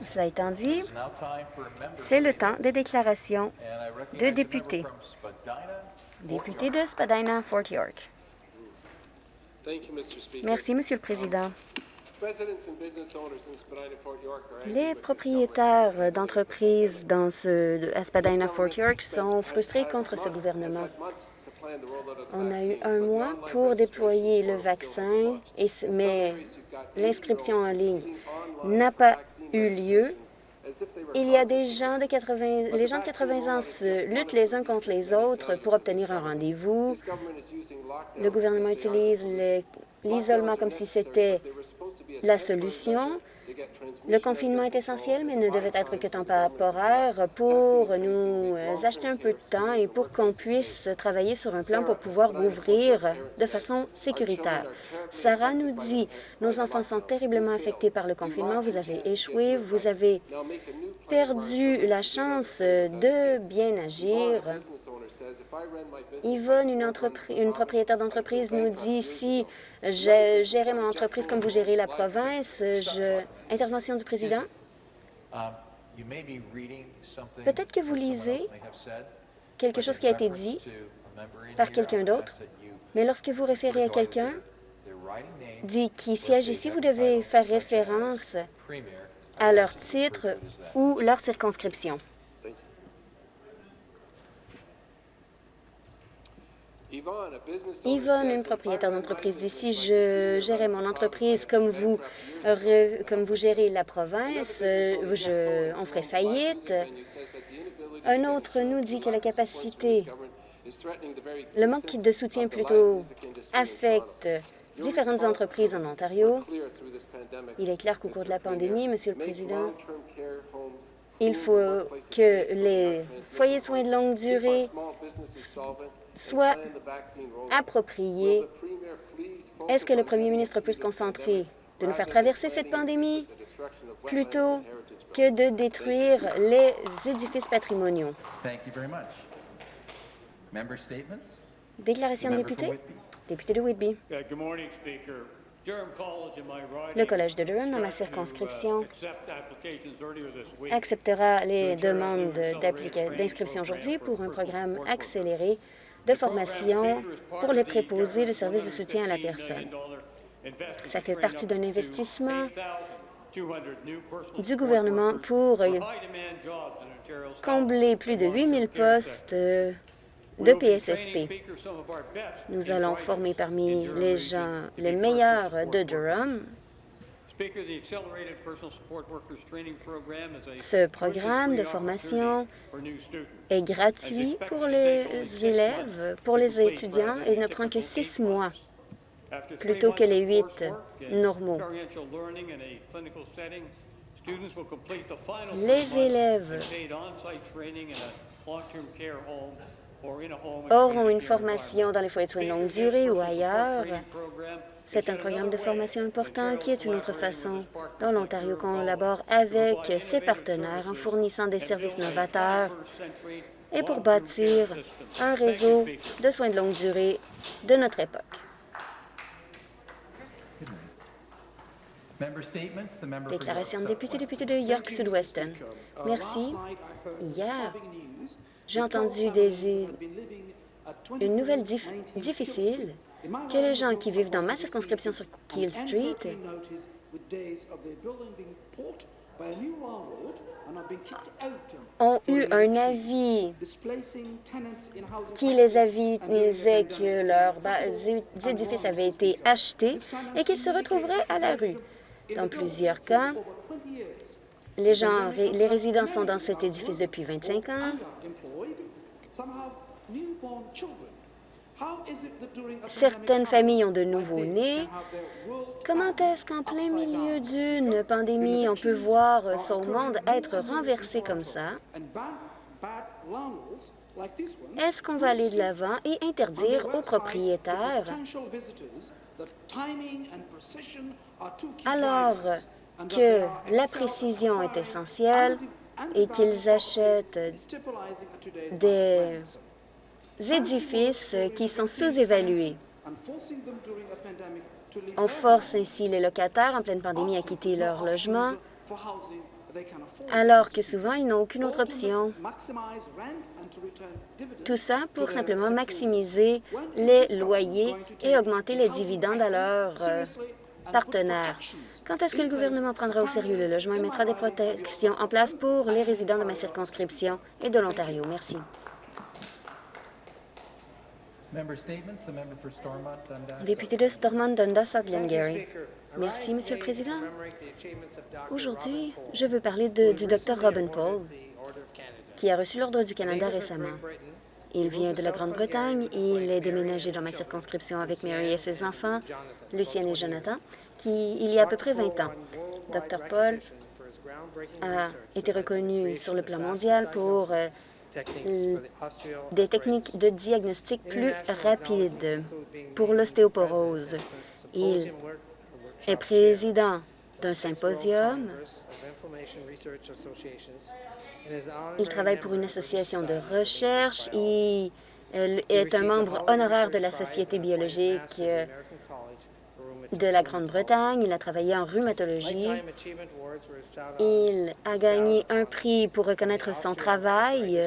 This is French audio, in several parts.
Cela étant dit, c'est le temps des déclarations de députés. Député de Spadina-Fort York. Merci, Monsieur le Président. Les propriétaires d'entreprises dans ce, à Spadina-Fort York sont frustrés contre ce gouvernement. On a eu un mois pour déployer le vaccin, mais l'inscription en ligne n'a pas eu lieu. Il y a des gens de 80, les gens de 80 ans se luttent les uns contre les autres pour obtenir un rendez-vous. Le gouvernement utilise l'isolement comme si c'était la solution. Le confinement est essentiel, mais ne devait être que temporaire pour nous acheter un peu de temps et pour qu'on puisse travailler sur un plan pour pouvoir rouvrir de façon sécuritaire. Sarah nous dit, nos enfants sont terriblement affectés par le confinement, vous avez échoué, vous avez perdu la chance de bien agir. Yvonne, une, une propriétaire d'entreprise, nous dit si je gérais mon entreprise comme vous gérez la province. Je... Intervention du président? Um, Peut-être que vous lisez quelque chose qui a été dit par quelqu'un d'autre, mais lorsque vous référez à quelqu'un, dit qui siège ici, vous devez faire référence à leur titre ou leur circonscription. Yvonne, une propriétaire d'entreprise d'ici, je gérais mon entreprise comme vous, comme vous gérez la province. Je, on ferait faillite. Un autre nous dit que la capacité, le manque de soutien plutôt affecte différentes entreprises en Ontario. Il est clair qu'au cours de la pandémie, Monsieur le Président, il faut que les foyers de soins de longue durée soit approprié. Est-ce que le premier ministre peut se concentrer de nous faire traverser cette pandémie plutôt que de détruire les édifices patrimoniaux? Déclaration de député? Député de Whitby. Le Collège de Durham, dans ma circonscription, acceptera les demandes d'inscription aujourd'hui pour un programme accéléré de formation pour les préposés de services de soutien à la personne. Ça fait partie d'un investissement du gouvernement pour combler plus de 8 000 postes de PSSP. Nous allons former parmi les gens les meilleurs de Durham ce programme de formation est gratuit pour les élèves, pour les étudiants, et ne prend que six mois plutôt que les huit normaux. Les élèves auront une formation dans les foyers de soins de longue durée ou ailleurs c'est un programme de formation important qui est une autre façon dont l'Ontario collabore avec ses partenaires en fournissant des services novateurs et pour bâtir un réseau de soins de longue durée de notre époque. Déclaration de député, député de York Sud-Oueston. Merci. Hier, j'ai entendu des, une nouvelle difficile que les gens qui vivent dans ma circonscription sur Keel Street ont eu un avis qui les avisait que leurs édifices avaient été achetés et qu'ils se retrouveraient à la rue. Dans plusieurs cas, les gens, les résidents sont dans cet édifice depuis 25 ans. Certaines familles ont de nouveaux-nés. Comment est-ce qu'en plein milieu d'une pandémie, on peut voir son monde être renversé comme ça? Est-ce qu'on va aller de l'avant et interdire aux propriétaires, alors que la précision est essentielle et qu'ils achètent des édifices qui sont sous-évalués. On force ainsi les locataires en pleine pandémie à quitter leur logement alors que souvent, ils n'ont aucune autre option. Tout ça pour simplement maximiser les loyers et augmenter les dividendes à leurs euh, partenaires. Quand est-ce que le gouvernement prendra au sérieux le logement et mettra des protections en place pour les résidents de ma circonscription et de l'Ontario? Merci. Député de Stormont, Dundas, Glengarry. Merci, Monsieur le Président. Aujourd'hui, je veux parler du Dr Robin Paul, qui a reçu l'Ordre du Canada récemment. Il vient de la Grande-Bretagne. Il est déménagé dans ma circonscription avec Mary et ses enfants, Lucienne et Jonathan, il y a à peu près 20 ans. Dr Paul a été reconnu sur le plan mondial pour euh, des techniques de diagnostic plus rapides pour l'ostéoporose. Il est président d'un symposium. Il travaille pour une association de recherche. Il est un membre honoraire de la Société biologique de la Grande-Bretagne. Il a travaillé en rhumatologie. Il a gagné un prix pour reconnaître son travail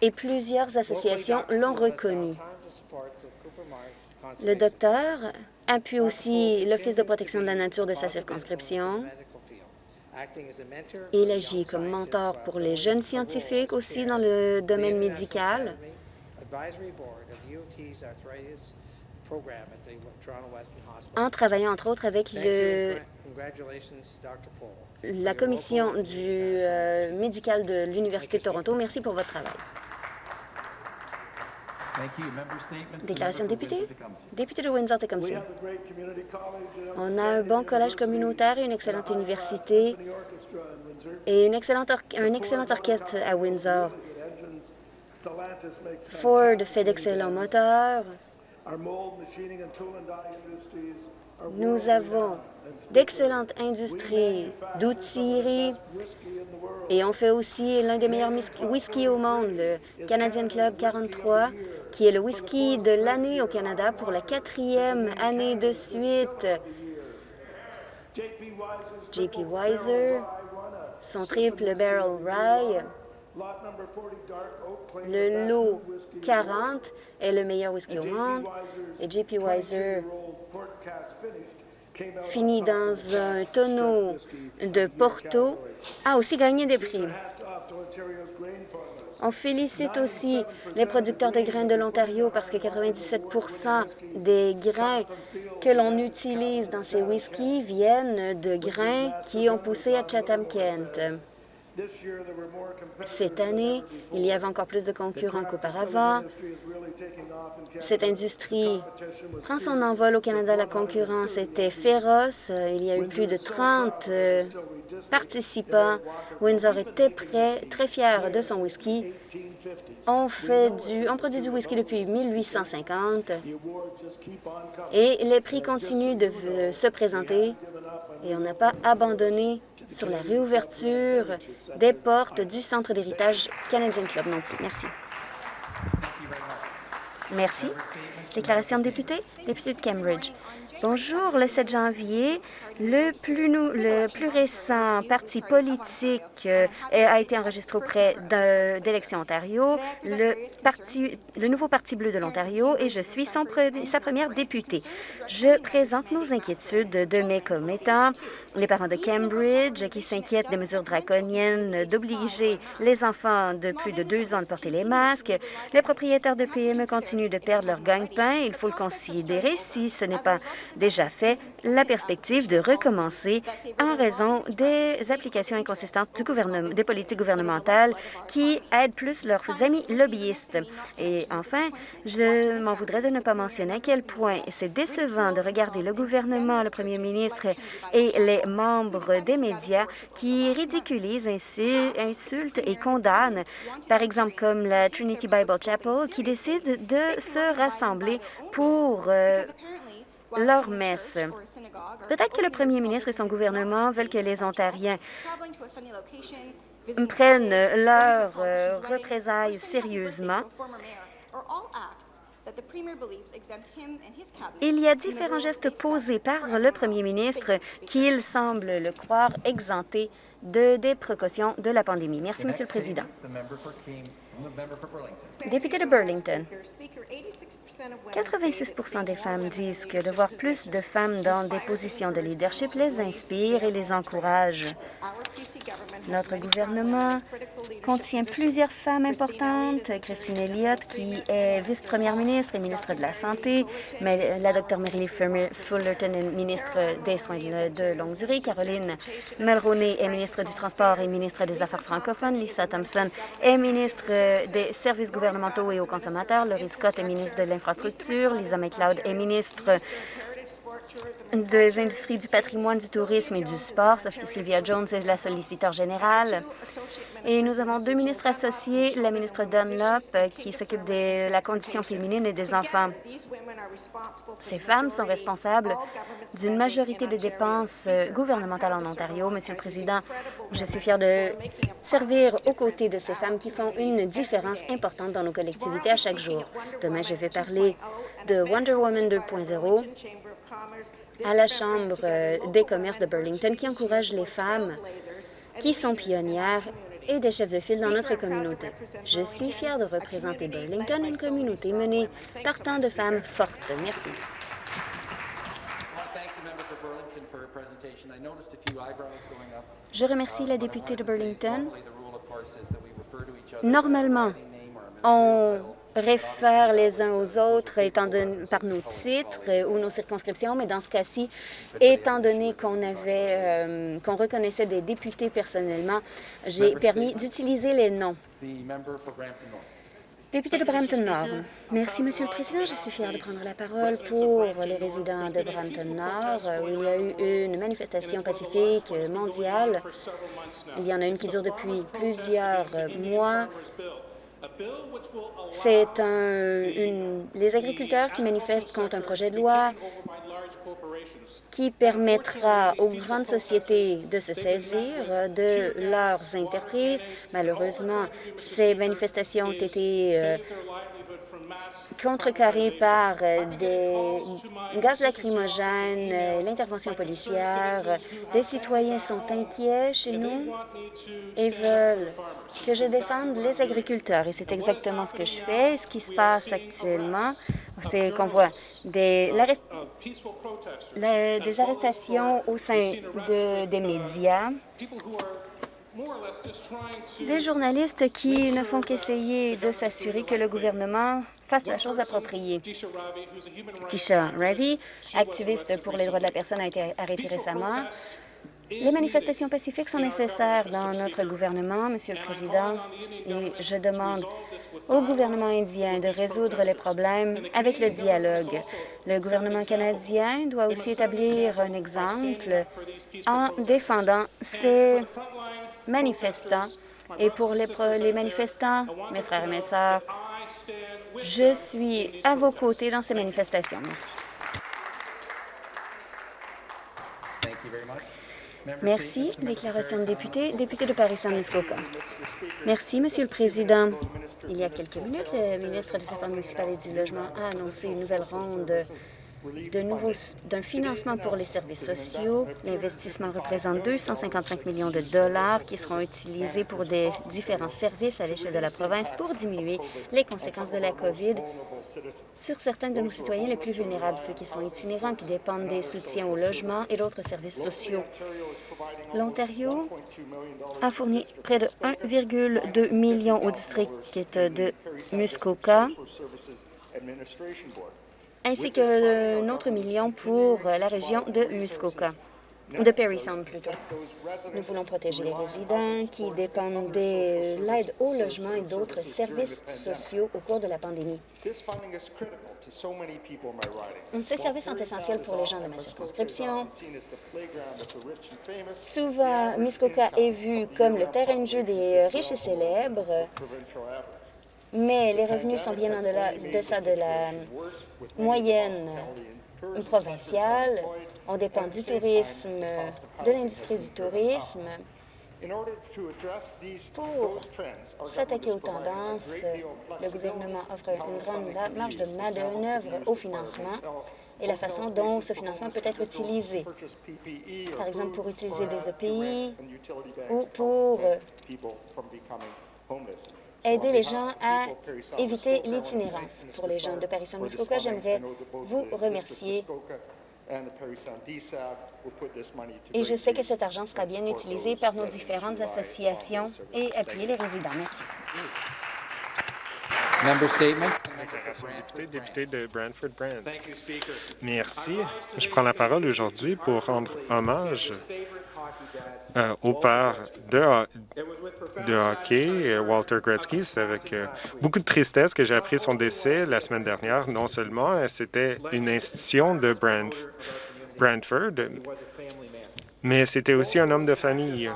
et plusieurs associations l'ont reconnu. Le docteur appuie aussi l'Office de protection de la nature de sa circonscription. Il agit comme mentor pour les jeunes scientifiques aussi dans le domaine médical. En travaillant entre autres avec le, la commission du euh, médical de l'Université de Toronto. Merci pour votre travail. Déclaration de député? Député de Windsor-Tecumseh. On a un bon collège communautaire et une excellente université et une excellente un excellent orchestre à Windsor. Ford fait d'excellents moteurs. Nous avons d'excellentes industries d'outillerie et on fait aussi l'un des meilleurs whisky au monde, le Canadian Club 43, qui est le whisky de l'année au Canada pour la quatrième année de suite. JP Weiser, son triple Barrel Rye, le lot 40 est le meilleur whisky au monde. Et JP Weiser fini dans un tonneau de Porto, a aussi gagné des prix. On félicite aussi les producteurs de grains de l'Ontario parce que 97% des grains que l'on utilise dans ces whiskies viennent de grains qui ont poussé à Chatham-Kent. Cette année, il y avait encore plus de concurrents qu'auparavant. Cette industrie prend son envol au Canada. La concurrence était féroce. Il y a eu plus de 30 euh, participants. Windsor était prêt, très fier de son whisky. On, fait du, on produit du whisky depuis 1850 et les prix continuent de se présenter. Et on n'a pas abandonné sur la réouverture des portes du Centre d'héritage Canadian Club non plus. Merci. Merci. Déclaration de député, député de Cambridge. Bonjour. Le 7 janvier, le plus, récent parti politique euh, a été enregistré auprès d'Élections Ontario, le, nouveau Parti bleu de l'Ontario, et je suis sa première députée. Je présente nos inquiétudes de mes commettants, les parents de Cambridge qui s'inquiètent des mesures draconiennes d'obliger les enfants de plus de deux ans de porter les masques. Les propriétaires de PME continuent de perdre leur gagne-pain. Il faut le considérer si ce n'est pas déjà fait, la perspective de recommencer en raison des applications inconsistantes du gouvernement, des politiques gouvernementales qui aident plus leurs amis lobbyistes. Et enfin, je m'en voudrais de ne pas mentionner à quel point c'est décevant de regarder le gouvernement, le premier ministre et les membres des médias qui ridiculisent, insultent et condamnent, par exemple comme la Trinity Bible Chapel, qui décide de se rassembler pour euh, leur messe. Peut-être que le premier ministre et son gouvernement veulent que les Ontariens prennent leurs euh, représailles sérieusement Il y a différents gestes posés par le premier ministre qu'il semble le croire exempté de, des précautions de la pandémie. Merci, Monsieur le Président. Député de Burlington, 86 des femmes disent que de voir plus de femmes dans des positions de leadership les inspire et les encourage. Notre gouvernement contient plusieurs femmes importantes. Christine Elliott, qui est vice-première ministre et ministre de la Santé, mais la Dr Mary Fullerton est ministre des Soins de longue durée. Caroline Mulroney est ministre du Transport et ministre des Affaires francophones. Lisa Thompson est ministre des Services gouvernementaux et aux consommateurs. Laurie Scott est ministre de l'Infrastructure. Lisa McLeod est ministre des industries du patrimoine, du tourisme et du sport. Sylvia Jones est la solliciteur générale. Et nous avons deux ministres associés, la ministre Dunlop, qui s'occupe de la condition féminine et des enfants. Ces femmes sont responsables d'une majorité des dépenses gouvernementales en Ontario. Monsieur le Président, je suis fière de servir aux côtés de ces femmes qui font une différence importante dans nos collectivités à chaque jour. Demain, je vais parler de Wonder Woman 2.0 à la Chambre euh, des commerces de Burlington qui encourage les femmes qui sont pionnières et des chefs de file dans notre communauté. Je suis fière de représenter Burlington, une communauté menée par tant de femmes fortes. Merci. Je remercie la députée de Burlington. Normalement, on réfèrent les uns aux autres étant donné, par nos titres euh, ou nos circonscriptions, mais dans ce cas-ci, étant donné qu'on avait, euh, qu'on reconnaissait des députés personnellement, j'ai permis d'utiliser les noms. Député de Brampton-Nord. Merci, Monsieur le Président. Je suis fière de prendre la parole pour les résidents de Brampton-Nord, où il y a eu une manifestation pacifique mondiale. Il y en a une qui dure depuis plusieurs mois c'est un, les agriculteurs qui manifestent contre un projet de loi qui permettra aux grandes sociétés de se saisir de leurs entreprises. Malheureusement, ces manifestations ont été euh, contrecarré par euh, des gaz lacrymogènes, euh, l'intervention policière. Des citoyens sont inquiets chez nous et veulent que je défende les agriculteurs. Et c'est exactement ce que je fais. Ce qui se passe actuellement, c'est qu'on voit des, arrestations au sein de, des médias des journalistes qui ne font qu'essayer de s'assurer que le gouvernement fasse la chose appropriée. Tisha Ravi, activiste pour les droits de la personne, a été arrêtée récemment. Les manifestations pacifiques sont nécessaires dans notre gouvernement, Monsieur le Président, et je demande au gouvernement indien de résoudre les problèmes avec le dialogue. Le gouvernement canadien doit aussi établir un exemple en défendant ces manifestants. Et pour les, manifestants, mes frères et mes sœurs, je suis à vos côtés dans ces manifestations. Merci. Merci. Déclaration de député. Député de Paris-Saint-Muskoka. Merci, Monsieur le Président. Il y a quelques minutes, le ministre des Affaires municipales et du Logement a annoncé une nouvelle ronde d'un financement pour les services sociaux. L'investissement représente 255 millions de dollars qui seront utilisés pour des différents services à l'échelle de la province pour diminuer les conséquences de la COVID sur certains de nos citoyens les plus vulnérables, ceux qui sont itinérants, qui dépendent des soutiens au logement et d'autres services sociaux. L'Ontario a fourni près de 1,2 million au district de Muskoka ainsi qu'un autre million pour la région de Muskoka de Perry Sound plutôt. Nous voulons protéger les résidents qui dépendent de l'aide au logement et d'autres services sociaux au cours de la pandémie. Ces services sont essentiels pour les gens de ma circonscription. Souvent, Muskoka est vu comme le terrain de jeu des riches et célèbres mais les revenus sont bien en deçà de la moyenne provinciale. On dépend du tourisme, de l'industrie du tourisme Pour s'attaquer aux tendances, le gouvernement offre une grande marge de manœuvre au financement et la façon dont ce financement peut être utilisé. Par exemple, pour utiliser des EPI ou pour aider les gens à éviter l'itinérance. Pour les gens de Paris-Saint-Muskoka, j'aimerais vous remercier et je sais que cet argent sera bien utilisé par nos différentes associations et appuyer les résidents. Merci. député, député de Brantford. Merci. Je prends la parole aujourd'hui pour rendre hommage au père de, hockey, euh, Walter Gretzky. C'est avec euh, beaucoup de tristesse que j'ai appris son décès la semaine dernière. Non seulement c'était une institution de Brantford, mais c'était aussi un homme de famille.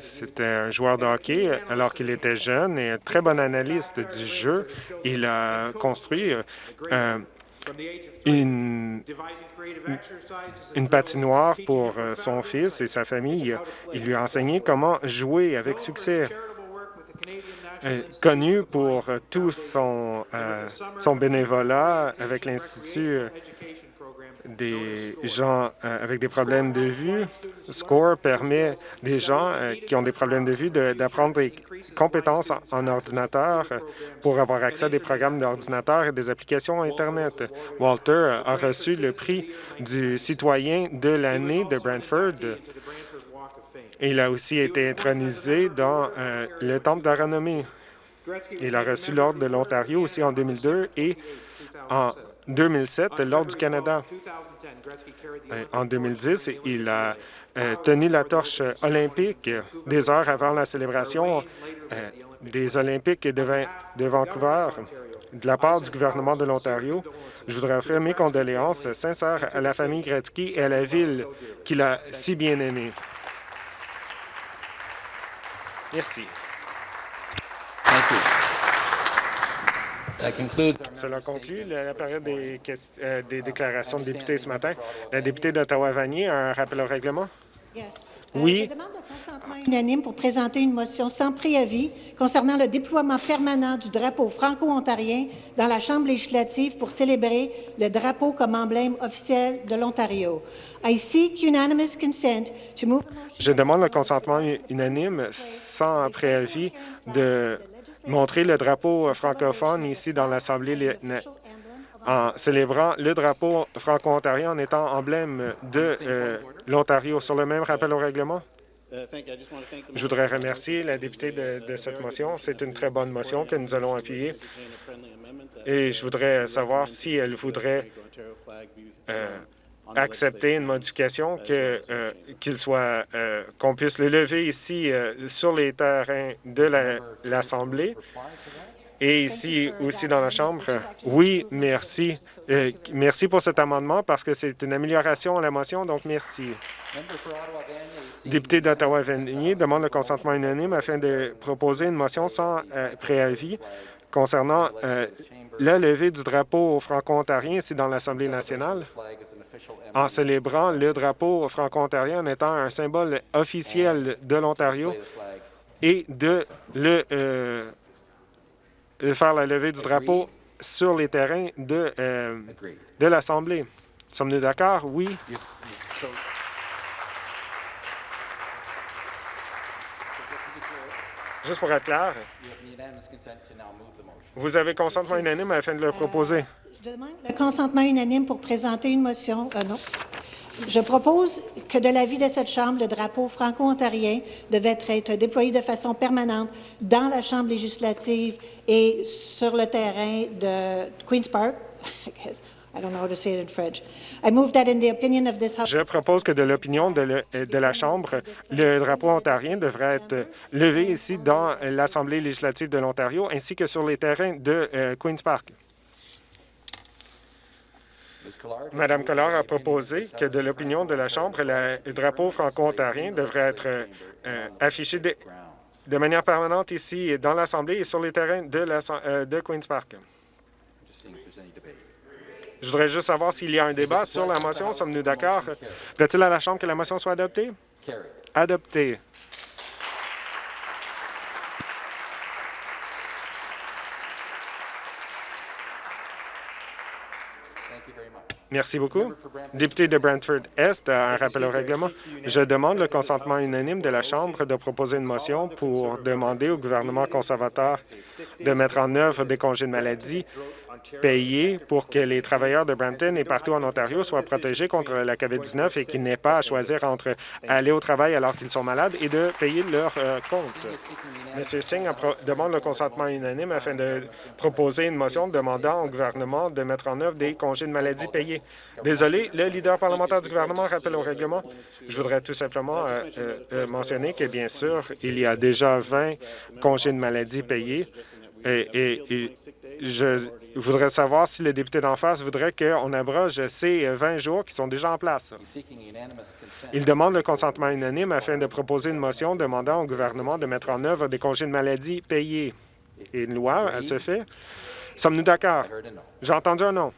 C'était un joueur de hockey alors qu'il était jeune et un très bon analyste du jeu. Il a construit une, une patinoire pour euh, son fils et sa famille. Il lui a enseigné comment jouer avec succès. Euh, connu pour tout son, euh, son bénévolat avec l'Institut des gens euh, avec des problèmes de vue. SCORE permet des gens euh, qui ont des problèmes de vue d'apprendre des compétences en, ordinateur pour avoir accès à des programmes d'ordinateur et des applications Internet. Walter a reçu le prix du citoyen de l'année de Brantford. Il a aussi été intronisé dans euh, le Temple de la renommée. Il a reçu l'Ordre de l'Ontario aussi en 2002 et en 2007, lors du Canada. Euh, en 2010, il a euh, tenu la torche olympique des heures avant la célébration euh, des Olympiques de, de Vancouver de la part du gouvernement de l'Ontario. Je voudrais offrir mes condoléances sincères à la famille Gretzky et à la ville qu'il a si bien aimée. Merci. Cela conclut la période des, euh, des déclarations de députés ce matin. La députée d'Ottawa-Vanier a un rappel au règlement? Euh, oui. Je demande un consentement unanime pour présenter une motion sans préavis concernant le déploiement permanent du drapeau franco-ontarien dans la Chambre législative pour célébrer le drapeau comme emblème officiel de l'Ontario. Je demande le consentement unanime sans préavis de montrer le drapeau francophone ici dans l'Assemblée en célébrant le drapeau franco-ontarien en étant emblème de euh, l'Ontario. Sur le même rappel au règlement? Je voudrais remercier la députée de, cette motion. C'est une très bonne motion que nous allons appuyer. Et je voudrais savoir si elle voudrait euh, accepter une modification, que euh, qu'il soit euh, qu'on puisse le lever ici euh, sur les terrains de l'Assemblée et ici aussi dans la Chambre. Oui, merci. merci pour cet amendement parce que c'est une amélioration à la motion, donc merci. Député d'Ottawa-Vanier demande le consentement unanime afin de proposer une motion sans préavis concernant la levée du drapeau franco-ontarien ici dans l'Assemblée nationale en célébrant le drapeau franco-ontarien en étant un symbole officiel de l'Ontario et de le, euh, faire la levée du drapeau sur les terrains de, euh, de l'Assemblée. Sommes-nous d'accord? Oui. Juste pour être clair, vous avez consentement unanime afin de le proposer. Je demande le consentement unanime pour présenter une motion. Euh, non. Je propose que de l'avis de cette Chambre, le drapeau franco-ontarien devait être déployé de façon permanente dans la Chambre législative et sur le terrain de Queen's Park. Je propose que de l'opinion de, la Chambre, le drapeau ontarien devrait être levé ici dans l'Assemblée législative de l'Ontario ainsi que sur les terrains de euh, Queen's Park. Madame Collard a proposé que, de l'opinion de la Chambre, le drapeau franco-ontarien devrait être euh, affiché de, manière permanente ici dans l'Assemblée et sur les terrains euh, de Queen's Park. Je voudrais juste savoir s'il y a un débat sur la motion. Sommes-nous d'accord? Plaît-il à la Chambre que la motion soit adoptée? Adopté. Merci beaucoup. Député de Brantford-Est, un rappel au règlement. Je demande le consentement unanime de la Chambre de proposer une motion pour demander au gouvernement conservateur de mettre en œuvre des congés de maladie payés pour que les travailleurs de Brampton et partout en Ontario soient protégés contre la COVID-19 et qu'ils n'aient pas à choisir entre aller au travail alors qu'ils sont malades et de payer leur euh, compte. M. Singh demande le consentement unanime afin de proposer une motion demandant au gouvernement de mettre en œuvre des congés de maladie payés. Désolé, le leader parlementaire du gouvernement rappelle au règlement. Je voudrais tout simplement euh, euh, mentionner que, bien sûr, il y a déjà 20 congés de maladie payés et, je voudrais savoir si le député d'en face voudrait qu'on abroge ces 20 jours qui sont déjà en place. Il demande le consentement unanime afin de proposer une motion demandant au gouvernement de mettre en œuvre des congés de maladie payés. Et une loi à ce fait. Sommes-nous d'accord? J'ai entendu un non.